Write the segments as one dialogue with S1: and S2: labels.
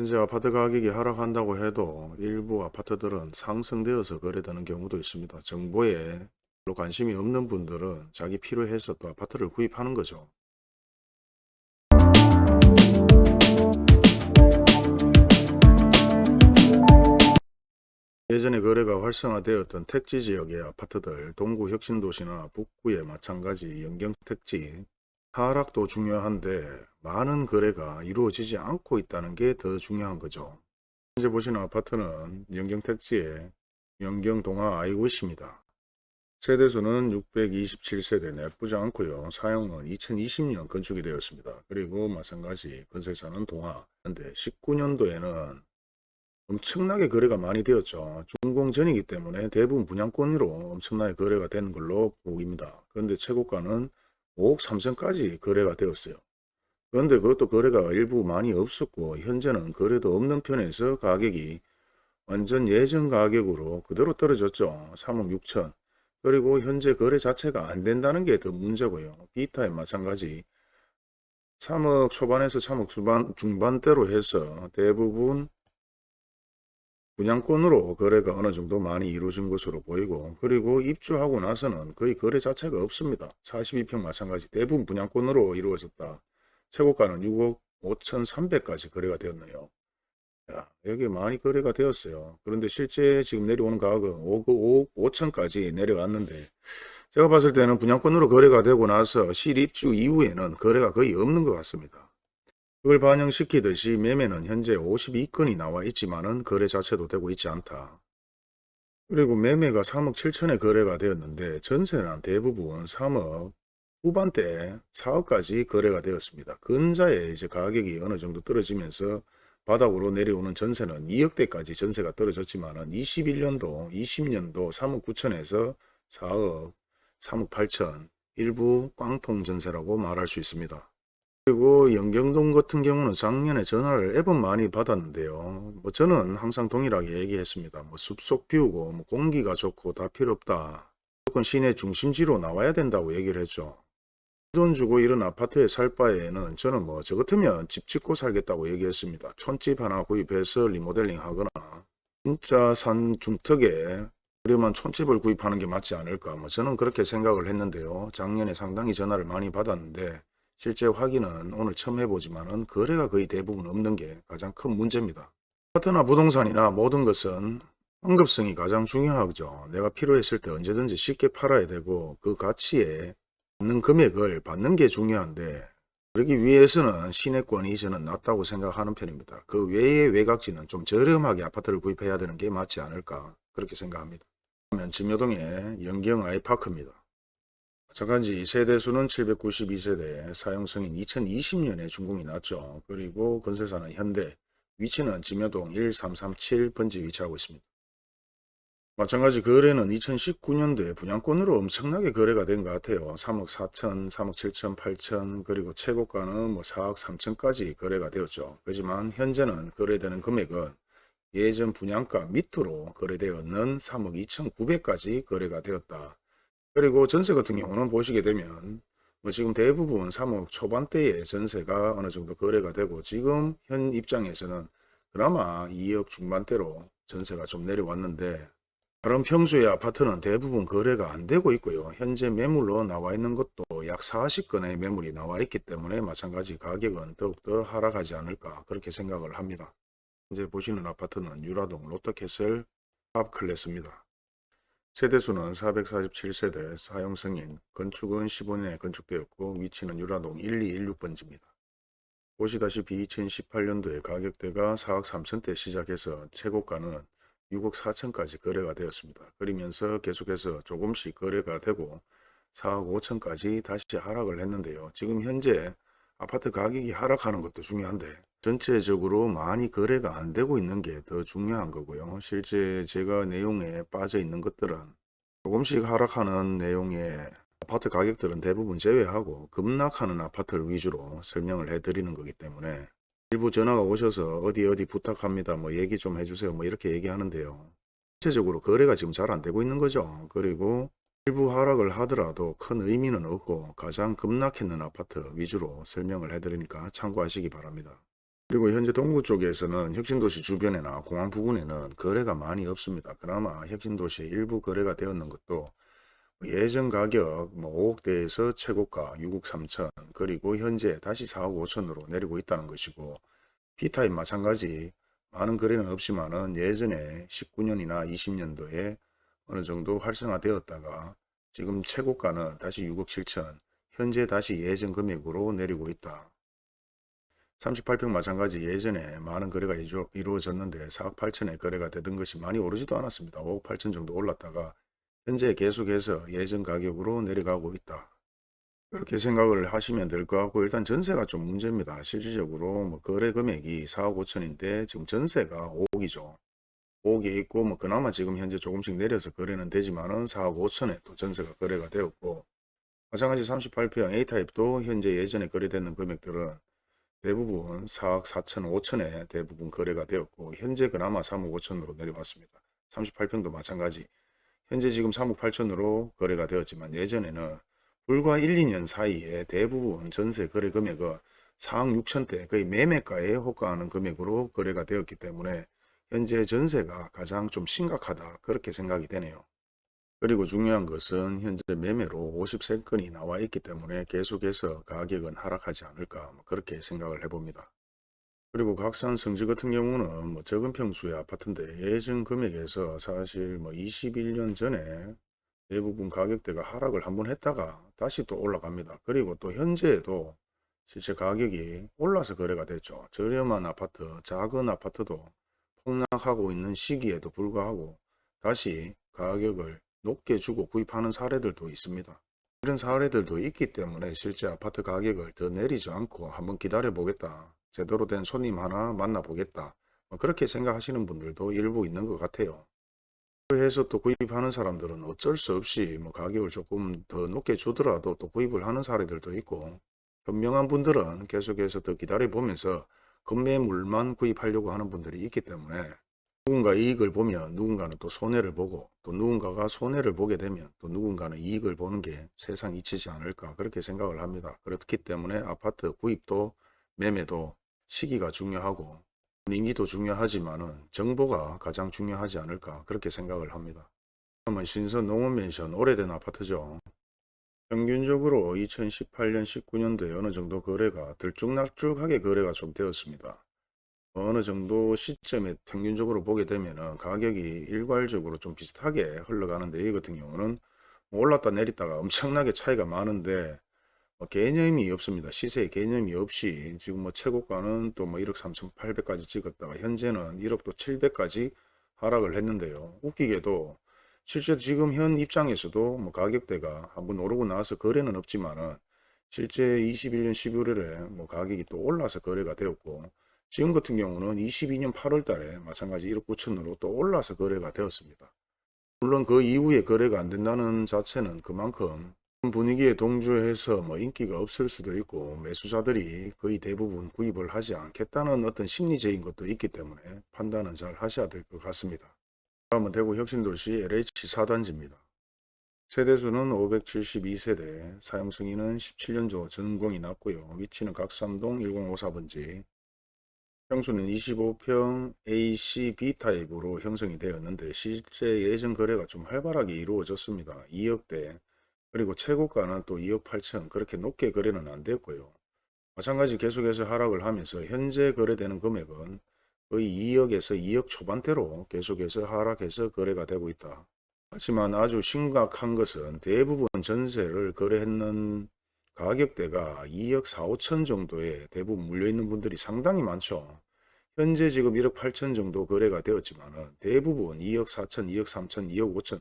S1: 현재 아파트 가격이 하락한다고 해도 일부 아파트들은 상승되어서 거래되는 경우도 있습니다. 정보에 별로 관심이 없는 분들은 자기 필요해서 또 아파트를 구입하는 거죠. 예전에 거래가 활성화되었던 택지 지역의 아파트들, 동구 혁신도시나 북구의 마찬가지 연경택지, 하락도 중요한데 많은 거래가 이루어지지 않고 있다는 게 더 중요한 거죠. 현재 보시는 아파트는 연경택지의 연경동화 아이고시입니다. 세대수는 627세대 나쁘지 않고요. 사용은 2020년 건축이 되었습니다. 그리고 마찬가지 건설사는 동화. 근데 19년도에는 엄청나게 거래가 많이 되었죠. 준공 전이기 때문에 대부분 분양권으로 엄청나게 거래가 되는 걸로 보입니다. 그런데 최고가는 5억 3천까지 거래가 되었어요. 그런데 그것도 거래가 일부 많이 없었고 현재는 거래도 없는 편에서 가격이 완전 예전 가격으로 그대로 떨어졌죠. 3억 6천. 그리고 현재 거래 자체가 안 된다는 게 더 문제고요. 비타임 마찬가지 3억 초반에서 3억 중반, 중반대로 해서 대부분 분양권으로 거래가 어느 정도 많이 이루어진 것으로 보이고 그리고 입주하고 나서는 거의 거래 자체가 없습니다. 42평 마찬가지 대부분 분양권으로 이루어졌다. 최고가는 6억 5천3백까지 거래가 되었네요. 야, 여기 많이 거래가 되었어요. 그런데 실제 지금 내려오는 가격은 5억 5억 5천까지 내려왔는데 제가 봤을 때는 분양권으로 거래가 되고 나서 실입주 이후에는 거래가 거의 없는 것 같습니다. 그걸 반영시키듯이 매매는 현재 52건이 나와 있지만 은 거래 자체도 되고 있지 않다. 그리고 매매가 3억 7천에 거래가 되었는데 전세는 대부분 3억 후반대 4억까지 거래가 되었습니다. 근자에 이제 가격이 어느 정도 떨어지면서 바닥으로 내려오는 전세는 2억대까지 전세가 떨어졌지만 은 21년도, 20년도 3억 9천에서 4억, 3억 8천 일부 꽝통 전세라고 말할 수 있습니다. 그리고 영경동 같은 경우는 작년에 전화를 앱은 많이 받았는데요. 뭐 저는 항상 동일하게 얘기했습니다. 뭐 숲속 비우고 뭐 공기가 좋고 다 필요 없다. 무조건 시내 중심지로 나와야 된다고 얘기를 했죠. 돈 주고 이런 아파트에 살 바에는 저는 뭐 저 같으면 집 짓고 살겠다고 얘기했습니다. 촌집 하나 구입해서 리모델링 하거나 진짜 산 중턱에 그러면 촌집을 구입하는 게 맞지 않을까 뭐 저는 그렇게 생각을 했는데요. 작년에 상당히 전화를 많이 받았는데 실제 확인은 오늘 처음 해보지만 은 거래가 거의 대부분 없는 게 가장 큰 문제입니다. 아파트나 부동산이나 모든 것은 환급성이 가장 중요하죠. 내가 필요했을 때 언제든지 쉽게 팔아야 되고 그 가치에 받는 금액을 받는 게 중요한데 그러기 위해서는 시내권이 저는 낫다고 생각하는 편입니다. 그 외의 외곽지는 좀 저렴하게 아파트를 구입해야 되는 게 맞지 않을까 그렇게 생각합니다. 그러면 진여동의 영경 아이파크입니다. 마찬가지 세대수는 792세대, 사용승인 2020년에 준공이 났죠. 그리고 건설사는 현대, 위치는 지묘동 1337 번지 위치하고 있습니다. 마찬가지 거래는 2019년도에 분양권으로 엄청나게 거래가 된 것 같아요. 3억 4천, 3억 7천, 8천 그리고 최고가는 뭐 4억 3천까지 거래가 되었죠. 하지만 현재는 거래되는 금액은 예전 분양가 밑으로 거래되었는 3억 2천9백까지 거래가 되었다. 그리고 전세 같은 경우는 보시게 되면 뭐 지금 대부분 3억 초반대의 전세가 어느 정도 거래가 되고 지금 현 입장에서는 그나마 2억 중반대로 전세가 좀 내려왔는데 다른 평소의 아파트는 대부분 거래가 안 되고 있고요. 현재 매물로 나와 있는 것도 약 40건의 매물이 나와 있기 때문에 마찬가지 가격은 더욱더 하락하지 않을까 그렇게 생각을 합니다. 현재 보시는 아파트는 유라동 롯데캐슬 탑클래스입니다. 세대수는 447세대, 사용승인, 건축은 15년에 건축되었고 위치는 유라동 1216번지입니다. 보시다시피 2018년도에 가격대가 4억 3천대 시작해서 최고가는 6억 4천까지 거래가 되었습니다. 그러면서 계속해서 조금씩 거래가 되고 4억 5천까지 다시 하락을 했는데요. 지금 현재 아파트 가격이 하락하는 것도 중요한데 전체적으로 많이 거래가 안 되고 있는 게 더 중요한 거고요. 실제 제가 내용에 빠져 있는 것들은 조금씩 하락하는 내용의 아파트 가격들은 대부분 제외하고 급락하는 아파트를 위주로 설명을 해드리는 거기 때문에 일부 전화가 오셔서 어디 어디 부탁합니다. 뭐 얘기 좀 해주세요. 뭐 이렇게 얘기하는데요. 전체적으로 거래가 지금 잘 안 되고 있는 거죠. 그리고 일부 하락을 하더라도 큰 의미는 없고 가장 급락했는 아파트 위주로 설명을 해드리니까 참고하시기 바랍니다. 그리고 현재 동구 쪽에서는 혁신도시 주변이나 공항 부근에는 거래가 많이 없습니다. 그나마 혁신도시에 일부 거래가 되었는 것도 예전 가격 뭐 5억대에서 최고가 6억 3천 그리고 현재 다시 4억 5천으로 내리고 있다는 것이고 B타입 마찬가지 많은 거래는 없지만 은 예전에 19년이나 20년도에 어느 정도 활성화되었다가 지금 최고가는 다시 6억 7천 현재 다시 예전 금액으로 내리고 있다. 38평 마찬가지 예전에 많은 거래가 이루- 이루어졌는데 4억 8천에 거래가 되던 것이 많이 오르지도 않았습니다. 5억 8천 정도 올랐다가 현재 계속해서 예전 가격으로 내려가고 있다. 그렇게 생각을 하시면 될 것 같고 일단 전세가 좀 문제입니다. 실질적으로 뭐 거래 금액이 4억 5천인데 지금 전세가 5억이죠. 5억에 있고 뭐 그나마 지금 현재 조금씩 내려서 거래는 되지만은 4억 5천에 또 전세가 거래가 되었고 마찬가지 38평 A타입도 현재 예전에 거래되는 금액들은 대부분 4억 4천 5천에 대부분 거래가 되었고 현재 그나마 3억 5천으로 내려왔습니다. 38평도 마찬가지 현재 지금 3억 8천으로 거래가 되었지만 예전에는 불과 1, 2년 사이에 대부분 전세 거래 금액은 4억 6천대 거의 매매가에 호가하는 금액으로 거래가 되었기 때문에 현재 전세가 가장 좀 심각하다 그렇게 생각이 되네요. 그리고 중요한 것은 현재 매매로 53건이 나와 있기 때문에 계속해서 가격은 하락하지 않을까 뭐 그렇게 생각을 해봅니다. 그리고 각산 성지 같은 경우는 뭐 적은 평수의 아파트인데 예전 금액에서 사실 뭐 21년 전에 대부분 가격대가 하락을 한번 했다가 다시 또 올라갑니다. 그리고 또 현재에도 실제 가격이 올라서 거래가 됐죠. 저렴한 아파트, 작은 아파트도 폭락하고 있는 시기에도 불구하고 다시 가격을 높게 주고 구입하는 사례들도 있습니다. 이런 사례들도 있기 때문에 실제 아파트 가격을 더 내리지 않고 한번 기다려 보겠다. 제대로 된 손님 하나 만나 보겠다. 뭐 그렇게 생각하시는 분들도 일부 있는 것 같아요. 그래서 또 구입하는 사람들은 어쩔 수 없이 뭐 가격을 조금 더 높게 주더라도 또 구입을 하는 사례들도 있고 현명한 분들은 계속해서 더 기다려 보면서 급매물만 구입하려고 하는 분들이 있기 때문에 누군가 이익을 보면 누군가는 또 손해를 보고 또 누군가가 손해를 보게 되면 또 누군가는 이익을 보는 게 세상 이치지 않을까 그렇게 생각을 합니다. 그렇기 때문에 아파트 구입도 매매도 시기가 중요하고 인기도 중요하지만 은 정보가 가장 중요하지 않을까 그렇게 생각을 합니다. 다음은 신선 농원맨션 오래된 아파트죠. 평균적으로 2018년 19년도에 어느 정도 거래가 들쭉날쭉하게 거래가 좀 되었습니다. 어느 정도 시점에 평균적으로 보게 되면은 가격이 일괄적으로 좀 비슷하게 흘러가는데 이 같은 경우는 올랐다 내렸다가 엄청나게 차이가 많은데 뭐 개념이 없습니다. 시세의 개념이 없이 지금 뭐 최고가는 또 뭐 1억 3,800까지 찍었다가 현재는 1억 또 700까지 하락을 했는데요. 웃기게도 실제 지금 현 입장에서도 뭐 가격대가 한번 오르고 나서 거래는 없지만은 실제 21년 11월에 뭐 가격이 또 올라서 거래가 되었고 지금 같은 경우는 22년 8월 달에 마찬가지 1억 9천으로 또 올라서 거래가 되었습니다. 물론 그 이후에 거래가 안 된다는 자체는 그만큼 분위기에 동조해서 뭐 인기가 없을 수도 있고 매수자들이 거의 대부분 구입을 하지 않겠다는 어떤 심리적인 것도 있기 때문에 판단은 잘 하셔야 될 것 같습니다. 다음은 대구 혁신도시 LH 4단지입니다. 세대수는 572세대, 사용승인은 17년조 전공이 났고요. 위치는 각삼동 1054번지, 평수는 25평 AC B타입으로 형성이 되었는데 실제 예전 거래가 좀 활발하게 이루어졌습니다. 2억대 그리고 최고가는 또 2억 8천 그렇게 높게 거래는 안 됐고요. 마찬가지 계속해서 하락을 하면서 현재 거래되는 금액은 거의 2억에서 2억 초반대로 계속해서 하락해서 거래가 되고 있다. 하지만 아주 심각한 것은 대부분 전세를 거래했는 가격대가 2억 4, 5천 정도에 대부분 물려있는 분들이 상당히 많죠. 현재 지금 1억 8천 정도 거래가 되었지만 대부분 2억 4천, 2억 3천, 2억 5천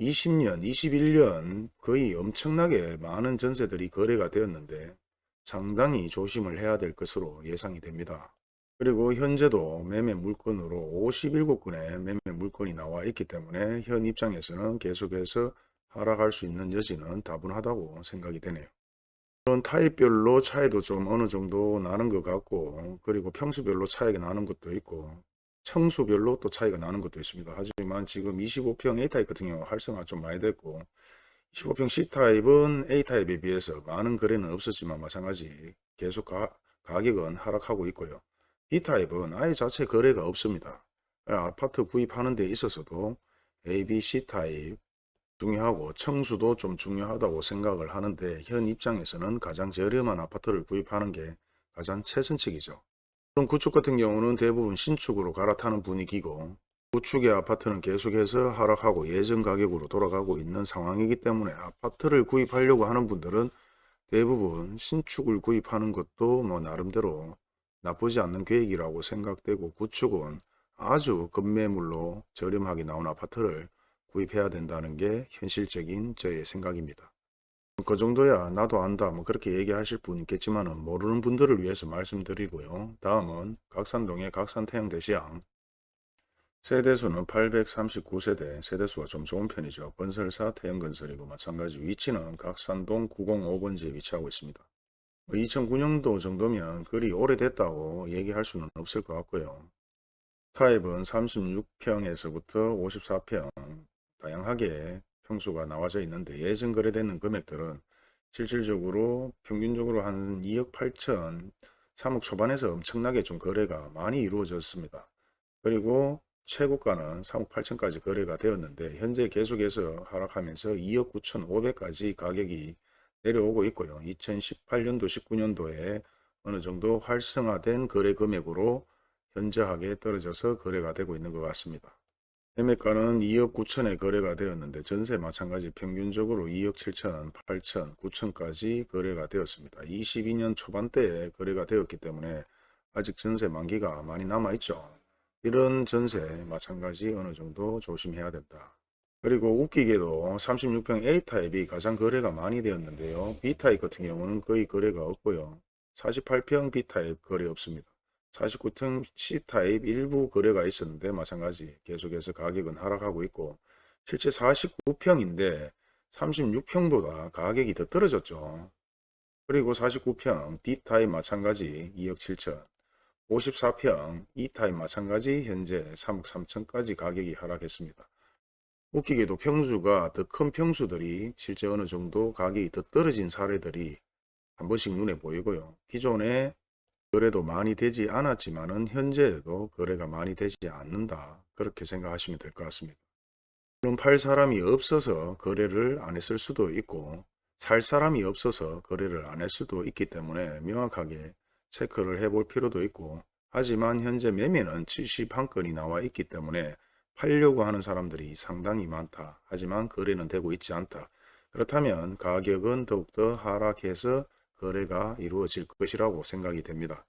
S1: 20년, 21년 거의 엄청나게 많은 전세들이 거래가 되었는데 상당히 조심을 해야 될 것으로 예상이 됩니다. 그리고 현재도 매매 물건으로 57건의 매매 물건이 나와 있기 때문에 현 입장에서는 계속해서 하락할 수 있는 여지는 다분하다고 생각이 되네요. 이런 타입별로 차이도 좀 어느 정도 나는 것 같고 그리고 평수별로 차이가 나는 것도 있고 청수별로 또 차이가 나는 것도 있습니다. 하지만 지금 25평 A타입 같은 경우 활성화 좀 많이 됐고 25평 C타입은 A타입에 비해서 많은 거래는 없었지만 마찬가지 계속 가, 가격은 하락하고 있고요. B타입은 아예 자체 거래가 없습니다. 아파트 구입하는 데 있어서도 A, B, C타입 중요하고 청수도 좀 중요하다고 생각을 하는데 현 입장에서는 가장 저렴한 아파트를 구입하는 게 가장 최선책이죠. 그럼 구축 같은 경우는 대부분 신축으로 갈아타는 분위기고 구축의 아파트는 계속해서 하락하고 예전 가격으로 돌아가고 있는 상황이기 때문에 아파트를 구입하려고 하는 분들은 대부분 신축을 구입하는 것도 뭐 나름대로 나쁘지 않는 계획이라고 생각되고 구축은 아주 급매물로 저렴하게 나온 아파트를 구입해야 된다는 게 현실적인 저의 생각입니다. 그 정도야 나도 안다 뭐 그렇게 얘기하실 분 있겠지만 모르는 분들을 위해서 말씀드리고요. 다음은 각산동의 각산태양대시양 세대수는 839세대 세대수가 좀 좋은 편이죠. 건설사 태양건설이고 마찬가지 위치는 각산동 905번지에 위치하고 있습니다. 2009년도 정도면 그리 오래됐다고 얘기할 수는 없을 것 같고요. 타입은 36평에서부터 54평 다양하게 평수가 나와져 있는데 예전 거래되는 금액들은 실질적으로 평균적으로 한 2억 8천 3억 초반에서 엄청나게 좀 거래가 많이 이루어졌습니다. 그리고 최고가는 3억 8천까지 거래가 되었는데 현재 계속해서 하락하면서 2억 9천 5백까지 가격이 내려오고 있고요. 2018년도 19년도에 어느 정도 활성화된 거래 금액으로 현저하게 떨어져서 거래가 되고 있는 것 같습니다. 매매가는 2억 9천에 거래가 되었는데 전세 마찬가지 평균적으로 2억 7천, 8천, 9천까지 거래가 되었습니다. 22년 초반대에 거래가 되었기 때문에 아직 전세 만기가 많이 남아있죠. 이런 전세 마찬가지 어느 정도 조심해야 된다. 그리고 웃기게도 36평 A타입이 가장 거래가 많이 되었는데요. B타입 같은 경우는 거의 거래가 없고요. 48평 B타입 거래 없습니다. 49평 C타입 일부 거래가 있었는데 마찬가지 계속해서 가격은 하락하고 있고 실제 49평인데 36평보다 가격이 더 떨어졌죠. 그리고 49평 D타입 마찬가지 2억 7천 54평 E타입 마찬가지 현재 3억 3천까지 가격이 하락했습니다. 웃기게도 평수가 더 큰 평수들이 실제 어느 정도 가격이 더 떨어진 사례들이 한 번씩 눈에 보이고요. 기존에 거래도 많이 되지 않았지만은 현재에도 거래가 많이 되지 않는다. 그렇게 생각하시면 될 것 같습니다. 물론 팔 사람이 없어서 거래를 안 했을 수도 있고 살 사람이 없어서 거래를 안 할 수도 있기 때문에 명확하게 체크를 해볼 필요도 있고 하지만 현재 매매는 71건이 나와 있기 때문에 팔려고 하는 사람들이 상당히 많다. 하지만 거래는 되고 있지 않다. 그렇다면 가격은 더욱더 하락해서 거래가 이루어질 것이라고 생각이 됩니다.